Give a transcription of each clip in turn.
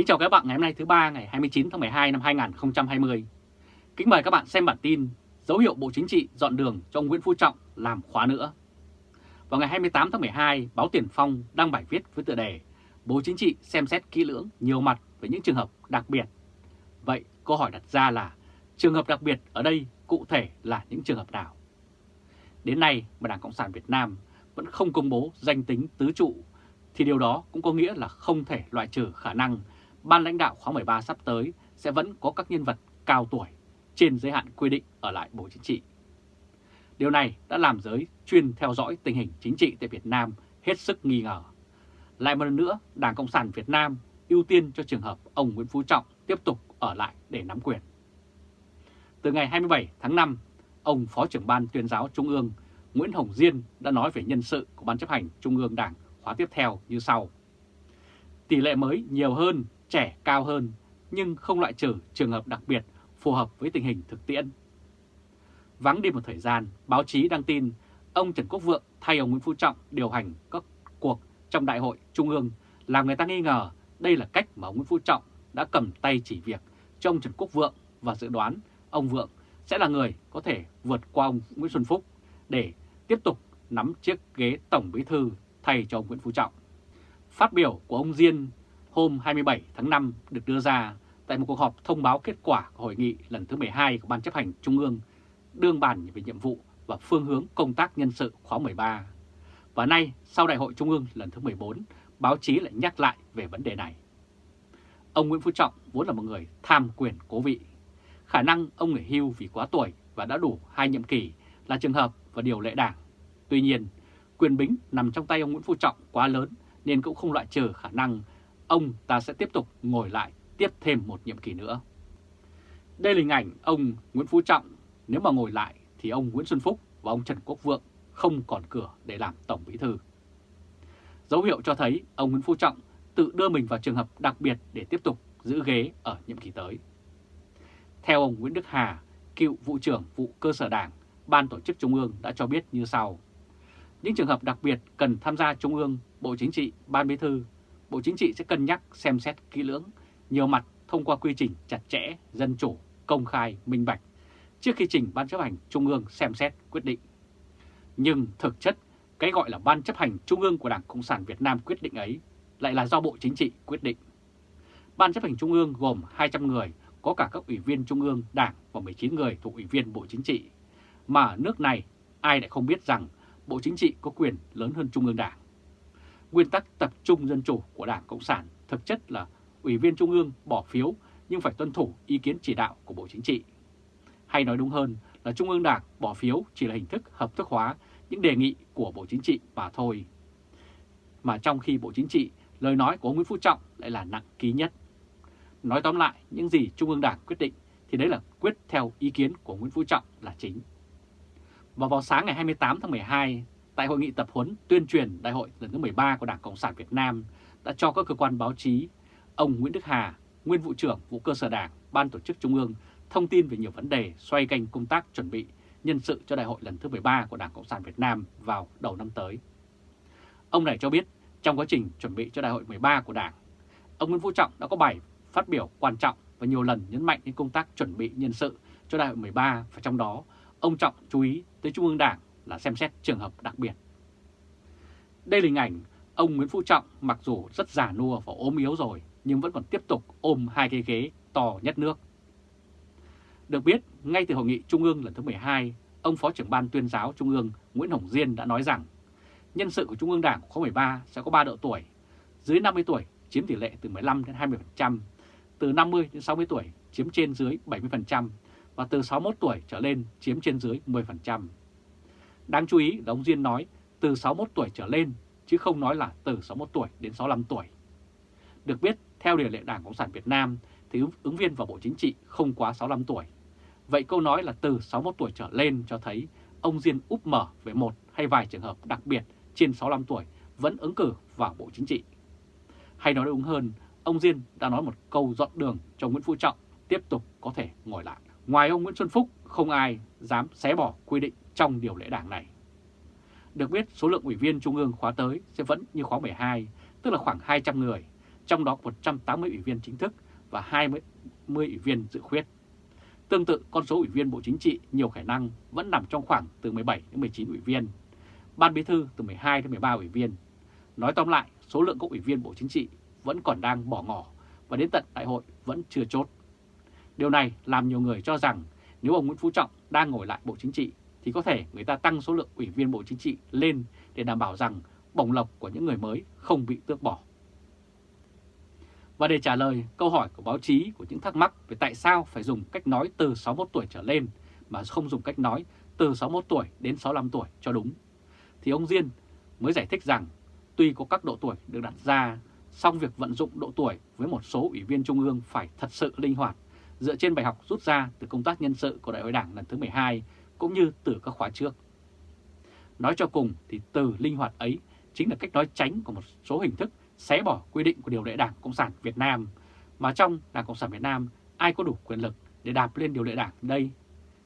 Kính chào các bạn ngày hôm nay thứ ba ngày 29 tháng 12 năm 2020. Kính mời các bạn xem bản tin dấu hiệu Bộ Chính trị dọn đường cho Nguyễn Phú Trọng làm khóa nữa. Vào ngày 28 tháng 12, báo Tiền Phong đăng bài viết với tựa đề Bộ Chính trị xem xét kỹ lưỡng nhiều mặt về những trường hợp đặc biệt. Vậy câu hỏi đặt ra là trường hợp đặc biệt ở đây cụ thể là những trường hợp nào? Đến nay mà Đảng Cộng sản Việt Nam vẫn không công bố danh tính tứ trụ thì điều đó cũng có nghĩa là không thể loại trừ khả năng ban lãnh đạo khóa 13 sắp tới sẽ vẫn có các nhân vật cao tuổi trên giới hạn quy định ở lại Bộ Chính trị. Điều này đã làm giới chuyên theo dõi tình hình chính trị tại Việt Nam hết sức nghi ngờ. Lại một lần nữa, Đảng Cộng sản Việt Nam ưu tiên cho trường hợp ông Nguyễn Phú Trọng tiếp tục ở lại để nắm quyền. Từ ngày 27 tháng 5, ông Phó trưởng Ban tuyên giáo Trung ương Nguyễn Hồng Diên đã nói về nhân sự của Ban chấp hành Trung ương Đảng khóa tiếp theo như sau. Tỷ lệ mới nhiều hơn, trẻ cao hơn, nhưng không loại trừ trường hợp đặc biệt phù hợp với tình hình thực tiễn. Vắng đi một thời gian, báo chí đăng tin ông Trần Quốc Vượng thay ông Nguyễn Phú Trọng điều hành các cuộc trong Đại hội Trung ương làm người ta nghi ngờ đây là cách mà ông Nguyễn Phú Trọng đã cầm tay chỉ việc cho ông Trần Quốc Vượng và dự đoán ông Vượng sẽ là người có thể vượt qua ông Nguyễn Xuân Phúc để tiếp tục nắm chiếc ghế Tổng Bí Thư thay cho ông Nguyễn Phú Trọng. Phát biểu của ông Diên hôm 27 tháng 5 được đưa ra tại một cuộc họp thông báo kết quả của hội nghị lần thứ 12 của Ban chấp hành Trung ương đương bàn về nhiệm vụ và phương hướng công tác nhân sự khóa 13. Và nay, sau Đại hội Trung ương lần thứ 14, báo chí lại nhắc lại về vấn đề này. Ông Nguyễn Phú Trọng vốn là một người tham quyền cố vị. Khả năng ông nghỉ hưu vì quá tuổi và đã đủ hai nhiệm kỳ là trường hợp và điều lệ đảng. Tuy nhiên, quyền bính nằm trong tay ông Nguyễn Phú Trọng quá lớn nên cũng không loại trừ khả năng ông ta sẽ tiếp tục ngồi lại tiếp thêm một nhiệm kỳ nữa. Đây là hình ảnh ông Nguyễn Phú Trọng, nếu mà ngồi lại thì ông Nguyễn Xuân Phúc và ông Trần Quốc Vượng không còn cửa để làm Tổng Bí Thư. Dấu hiệu cho thấy ông Nguyễn Phú Trọng tự đưa mình vào trường hợp đặc biệt để tiếp tục giữ ghế ở nhiệm kỳ tới. Theo ông Nguyễn Đức Hà, cựu vụ trưởng vụ cơ sở đảng, Ban Tổ chức Trung ương đã cho biết như sau. Những trường hợp đặc biệt cần tham gia Trung ương, Bộ Chính trị, Ban Bí Thư, Bộ Chính trị sẽ cân nhắc xem xét kỹ lưỡng, nhiều mặt thông qua quy trình chặt chẽ, dân chủ, công khai, minh bạch, trước khi trình Ban chấp hành Trung ương xem xét quyết định. Nhưng thực chất, cái gọi là Ban chấp hành Trung ương của Đảng Cộng sản Việt Nam quyết định ấy lại là do Bộ Chính trị quyết định. Ban chấp hành Trung ương gồm 200 người, có cả các ủy viên Trung ương Đảng và 19 người thuộc ủy viên Bộ Chính trị. Mà ở nước này, ai lại không biết rằng Bộ Chính trị có quyền lớn hơn Trung ương Đảng. Nguyên tắc tập trung dân chủ của Đảng Cộng sản thực chất là Ủy viên Trung ương bỏ phiếu nhưng phải tuân thủ ý kiến chỉ đạo của Bộ Chính trị. Hay nói đúng hơn là Trung ương Đảng bỏ phiếu chỉ là hình thức hợp thức hóa những đề nghị của Bộ Chính trị mà thôi. Mà trong khi Bộ Chính trị, lời nói của ông Nguyễn Phú Trọng lại là nặng ký nhất. Nói tóm lại, những gì Trung ương Đảng quyết định thì đấy là quyết theo ý kiến của Nguyễn Phú Trọng là chính. Và vào sáng ngày 28 tháng 12, tại hội nghị tập huấn tuyên truyền đại hội lần thứ 13 của Đảng Cộng sản Việt Nam đã cho các cơ quan báo chí, ông Nguyễn Đức Hà, nguyên vụ trưởng vụ cơ sở Đảng, Ban tổ chức Trung ương thông tin về nhiều vấn đề xoay quanh công tác chuẩn bị nhân sự cho đại hội lần thứ 13 của Đảng Cộng sản Việt Nam vào đầu năm tới. Ông này cho biết trong quá trình chuẩn bị cho đại hội 13 của Đảng, ông Nguyễn Phú Trọng đã có bài phát biểu quan trọng và nhiều lần nhấn mạnh đến công tác chuẩn bị nhân sự cho đại hội 13 và trong đó ông Trọng chú ý tới Trung ương Đảng là xem xét trường hợp đặc biệt. Đây là hình ảnh ông Nguyễn Phú Trọng mặc dù rất già nua và ốm yếu rồi nhưng vẫn còn tiếp tục ôm hai cái ghế to nhất nước. Được biết, ngay từ hội nghị Trung ương lần thứ 12, ông Phó trưởng Ban tuyên giáo Trung ương Nguyễn Hồng Diên đã nói rằng nhân sự của Trung ương Đảng khóa 13 sẽ có 3 độ tuổi, dưới 50 tuổi chiếm tỷ lệ từ 15 đến 20%, từ 50 đến 60 tuổi chiếm trên dưới 70% và từ 61 tuổi trở lên chiếm trên dưới 10%. Đáng chú ý là ông Diên nói từ 61 tuổi trở lên chứ không nói là từ 61 tuổi đến 65 tuổi. Được biết, theo điều lệ Đảng Cộng sản Việt Nam thì ứng viên vào Bộ Chính trị không quá 65 tuổi. Vậy câu nói là từ 61 tuổi trở lên cho thấy ông Diên úp mở về một hay vài trường hợp đặc biệt trên 65 tuổi vẫn ứng cử vào Bộ Chính trị. Hay nói đúng hơn, ông Diên đã nói một câu dọn đường cho Nguyễn Phú Trọng tiếp tục có thể ngồi lại. Ngoài ông Nguyễn Xuân Phúc, không ai dám xé bỏ quy định trong điều lệ đảng này. Được biết số lượng ủy viên Trung ương khóa tới sẽ vẫn như khóa 12, tức là khoảng 200 người, trong đó 180 ủy viên chính thức và 20 ủy viên dự khuyết. Tương tự, con số ủy viên Bộ Chính trị nhiều khả năng vẫn nằm trong khoảng từ 17 đến 19 ủy viên, Ban Bí thư từ 12 đến 13 ủy viên. Nói tóm lại, số lượng các ủy viên Bộ Chính trị vẫn còn đang bỏ ngỏ và đến tận đại hội vẫn chưa chốt. Điều này làm nhiều người cho rằng nếu ông Nguyễn Phú Trọng đang ngồi lại Bộ Chính trị thì có thể người ta tăng số lượng ủy viên Bộ Chính trị lên để đảm bảo rằng bổng lộc của những người mới không bị tước bỏ. Và để trả lời câu hỏi của báo chí của những thắc mắc về tại sao phải dùng cách nói từ 61 tuổi trở lên mà không dùng cách nói từ 61 tuổi đến 65 tuổi cho đúng, thì ông Diên mới giải thích rằng tuy có các độ tuổi được đặt ra, song việc vận dụng độ tuổi với một số ủy viên Trung ương phải thật sự linh hoạt, dựa trên bài học rút ra từ công tác nhân sự của Đại hội Đảng lần thứ 12 cũng như từ các khóa trước. Nói cho cùng thì từ linh hoạt ấy chính là cách nói tránh của một số hình thức xé bỏ quy định của điều lệ Đảng Cộng sản Việt Nam, mà trong Đảng Cộng sản Việt Nam ai có đủ quyền lực để đạp lên điều lệ Đảng đây?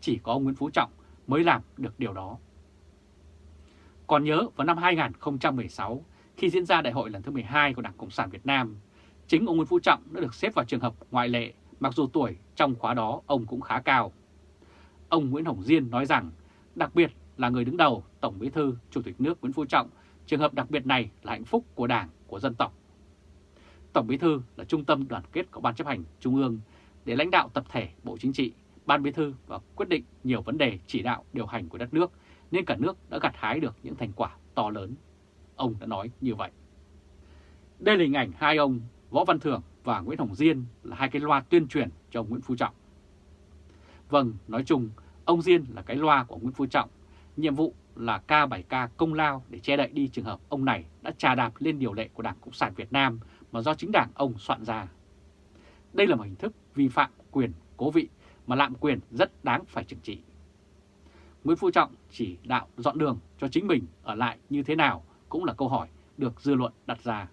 Chỉ có ông Nguyễn Phú Trọng mới làm được điều đó. Còn nhớ vào năm 2016, khi diễn ra đại hội lần thứ 12 của Đảng Cộng sản Việt Nam, chính ông Nguyễn Phú Trọng đã được xếp vào trường hợp ngoại lệ, mặc dù tuổi trong khóa đó ông cũng khá cao. Ông Nguyễn Hồng Diên nói rằng, đặc biệt là người đứng đầu Tổng Bí thư Chủ tịch nước Nguyễn Phú Trọng, trường hợp đặc biệt này là hạnh phúc của Đảng, của dân tộc. Tổng Bí thư là trung tâm đoàn kết của Ban chấp hành Trung ương để lãnh đạo tập thể Bộ Chính trị, Ban Bí thư và quyết định nhiều vấn đề chỉ đạo điều hành của đất nước nên cả nước đã gặt hái được những thành quả to lớn. Ông đã nói như vậy. Đây là hình ảnh hai ông Võ Văn Thưởng và Nguyễn Hồng Diên là hai cái loa tuyên truyền cho ông Nguyễn Phú Trọng. Vâng, nói chung, ông Diên là cái loa của Nguyễn Phú Trọng. Nhiệm vụ là ca bài ca công lao để che đậy đi trường hợp ông này đã trà đạp lên điều lệ của Đảng Cộng sản Việt Nam mà do chính đảng ông soạn ra. Đây là một hình thức vi phạm quyền cố vị mà lạm quyền rất đáng phải trừng trị. Nguyễn Phú Trọng chỉ đạo dọn đường cho chính mình ở lại như thế nào cũng là câu hỏi được dư luận đặt ra.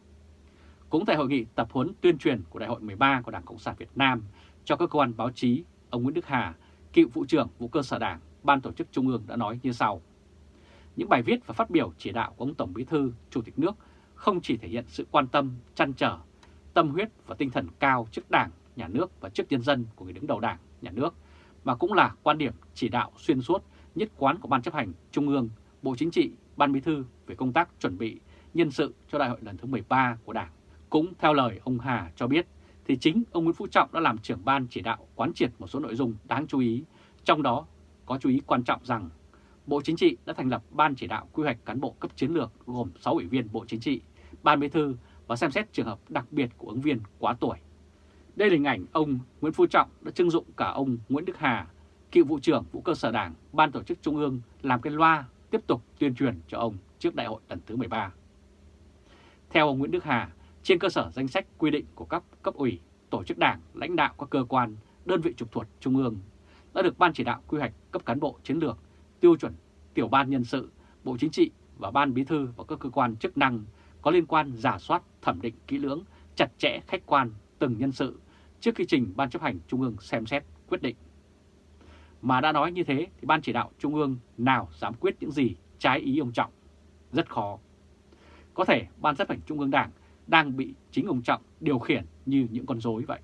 Cũng tại hội nghị tập huấn tuyên truyền của Đại hội 13 của Đảng Cộng sản Việt Nam cho các cơ quan báo chí, ông Nguyễn Đức Hà, cựu vụ trưởng vụ cơ sở Đảng, Ban tổ chức Trung ương đã nói như sau. Những bài viết và phát biểu chỉ đạo của ông Tổng Bí thư, Chủ tịch nước không chỉ thể hiện sự quan tâm, chăn trở, tâm huyết và tinh thần cao trước Đảng, Nhà nước và trước nhân dân của người đứng đầu Đảng, Nhà nước, mà cũng là quan điểm chỉ đạo xuyên suốt, nhất quán của Ban chấp hành Trung ương, Bộ Chính trị, Ban Bí thư về công tác chuẩn bị nhân sự cho đại hội lần thứ 13 của Đảng. Cũng theo lời ông Hà cho biết, thì chính ông Nguyễn Phú Trọng đã làm trưởng ban chỉ đạo quán triệt một số nội dung đáng chú ý, trong đó có chú ý quan trọng rằng Bộ Chính trị đã thành lập Ban chỉ đạo quy hoạch cán bộ cấp chiến lược gồm 6 ủy viên Bộ Chính trị, Ban Bí thư và xem xét trường hợp đặc biệt của ứng viên quá tuổi. Đây là hình ảnh ông Nguyễn Phú Trọng đã trưng dụng cả ông Nguyễn Đức Hà, cựu vụ trưởng vụ cơ sở đảng, Ban tổ chức Trung ương làm cái loa tiếp tục tuyên truyền cho ông trước đại hội lần thứ 13. Theo ông Nguyễn Đức Hà, trên cơ sở danh sách quy định của các cấp ủy, tổ chức đảng, lãnh đạo các cơ quan, đơn vị trực thuộc Trung ương đã được Ban chỉ đạo quy hoạch cấp cán bộ chiến lược tiêu chuẩn tiểu ban nhân sự, Bộ Chính trị và Ban Bí thư và các cơ quan chức năng có liên quan giả soát thẩm định kỹ lưỡng, chặt chẽ khách quan từng nhân sự trước khi trình Ban chấp hành Trung ương xem xét quyết định. Mà đã nói như thế thì Ban chỉ đạo Trung ương nào dám quyết những gì trái ý ông Trọng? Rất khó. Có thể Ban chấp hành Trung ương Đảng đang bị chính ông Trọng điều khiển như những con rối vậy.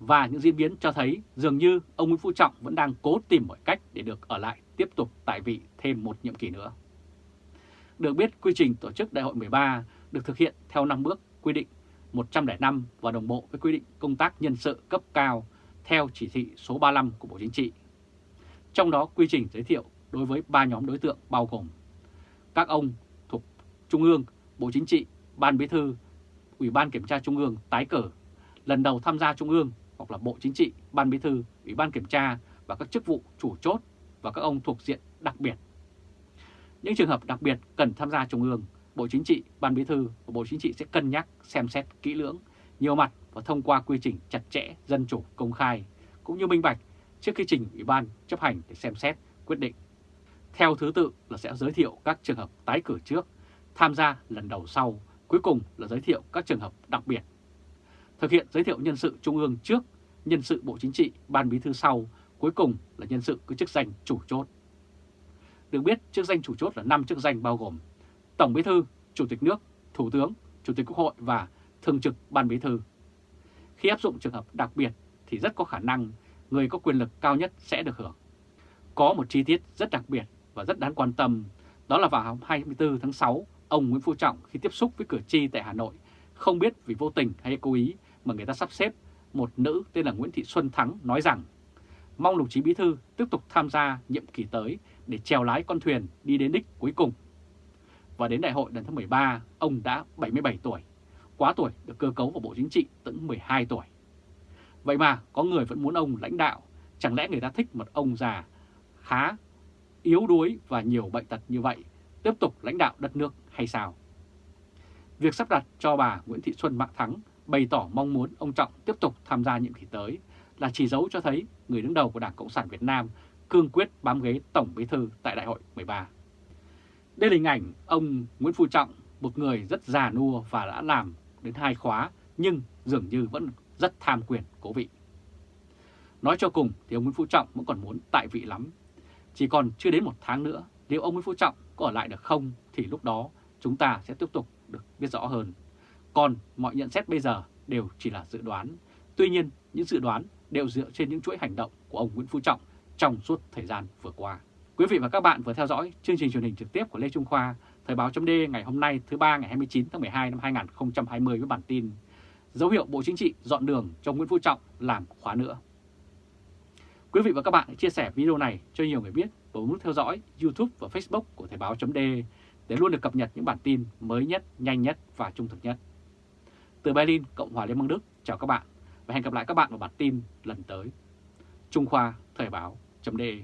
Và những diễn biến cho thấy dường như ông Nguyễn Phú Trọng vẫn đang cố tìm mọi cách để được ở lại tiếp tục tại vị thêm một nhiệm kỳ nữa. Được biết quy trình tổ chức đại hội 13 được thực hiện theo 5 bước quy định 105 và đồng bộ với quy định công tác nhân sự cấp cao theo chỉ thị số 35 của Bộ Chính trị. Trong đó quy trình giới thiệu đối với 3 nhóm đối tượng bao gồm các ông thuộc Trung ương, Bộ Chính trị, Ban Bí thư, Ủy ban Kiểm tra Trung ương tái cử, lần đầu tham gia Trung ương hoặc là Bộ Chính trị, Ban Bí thư, Ủy ban Kiểm tra và các chức vụ chủ chốt và các ông thuộc diện đặc biệt. Những trường hợp đặc biệt cần tham gia Trung ương, Bộ Chính trị, Ban Bí thư và Bộ Chính trị sẽ cân nhắc, xem xét kỹ lưỡng, nhiều mặt và thông qua quy trình chặt chẽ, dân chủ, công khai, cũng như minh bạch trước khi trình Ủy ban chấp hành để xem xét, quyết định. Theo thứ tự là sẽ giới thiệu các trường hợp tái cử trước, tham gia lần đầu sau, cuối cùng là giới thiệu các trường hợp đặc biệt. Thực hiện giới thiệu nhân sự Trung ương trước, nhân sự Bộ Chính trị, Ban Bí thư sau cuối cùng là nhân sự có chức danh chủ chốt. Được biết, chức danh chủ chốt là 5 chức danh bao gồm Tổng Bí thư, Chủ tịch nước, Thủ tướng, Chủ tịch Quốc hội và thường trực ban bí thư. Khi áp dụng trường hợp đặc biệt thì rất có khả năng người có quyền lực cao nhất sẽ được hưởng. Có một chi tiết rất đặc biệt và rất đáng quan tâm, đó là vào 24 tháng 6, ông Nguyễn Phú Trọng khi tiếp xúc với cử tri tại Hà Nội không biết vì vô tình hay cố ý mà người ta sắp xếp một nữ tên là Nguyễn Thị Xuân Thắng nói rằng mong đồng chí Bí Thư tiếp tục tham gia nhiệm kỳ tới để chèo lái con thuyền đi đến đích cuối cùng. Và đến đại hội lần thứ 13, ông đã 77 tuổi, quá tuổi được cơ cấu vào Bộ Chính trị tận 12 tuổi. Vậy mà có người vẫn muốn ông lãnh đạo, chẳng lẽ người ta thích một ông già khá yếu đuối và nhiều bệnh tật như vậy tiếp tục lãnh đạo đất nước hay sao? Việc sắp đặt cho bà Nguyễn Thị Xuân Mạng Thắng bày tỏ mong muốn ông Trọng tiếp tục tham gia nhiệm kỳ tới là chỉ dấu cho thấy người đứng đầu của Đảng Cộng sản Việt Nam cương quyết bám ghế Tổng Bí thư tại Đại hội 13. Đây là hình ảnh ông Nguyễn Phú Trọng, một người rất già nua và đã làm đến hai khóa nhưng dường như vẫn rất tham quyền cố vị. Nói cho cùng thì ông Nguyễn Phú Trọng vẫn còn muốn tại vị lắm. Chỉ còn chưa đến một tháng nữa, nếu ông Nguyễn Phú Trọng có ở lại được không thì lúc đó chúng ta sẽ tiếp tục được biết rõ hơn. Còn mọi nhận xét bây giờ đều chỉ là dự đoán. Tuy nhiên, những dự đoán đều dựa trên những chuỗi hành động của ông Nguyễn Phú Trọng trong suốt thời gian vừa qua. Quý vị và các bạn vừa theo dõi chương trình truyền hình trực tiếp của Lê Trung Khoa, Thời báo chấm ngày hôm nay thứ ba ngày 29 tháng 12 năm 2020 với bản tin Dấu hiệu Bộ Chính trị dọn đường cho Nguyễn Phú Trọng làm khóa nữa. Quý vị và các bạn hãy chia sẻ video này cho nhiều người biết và bấm nút theo dõi YouTube và Facebook của Thời báo chấm để để luôn được cập nhật những bản tin mới nhất, nhanh nhất và trung thực nhất. Từ Berlin, Cộng hòa Liên bang Đức, chào các bạn và hẹn gặp lại các bạn vào bản tin lần tới. Trung Khoa Thời báo.de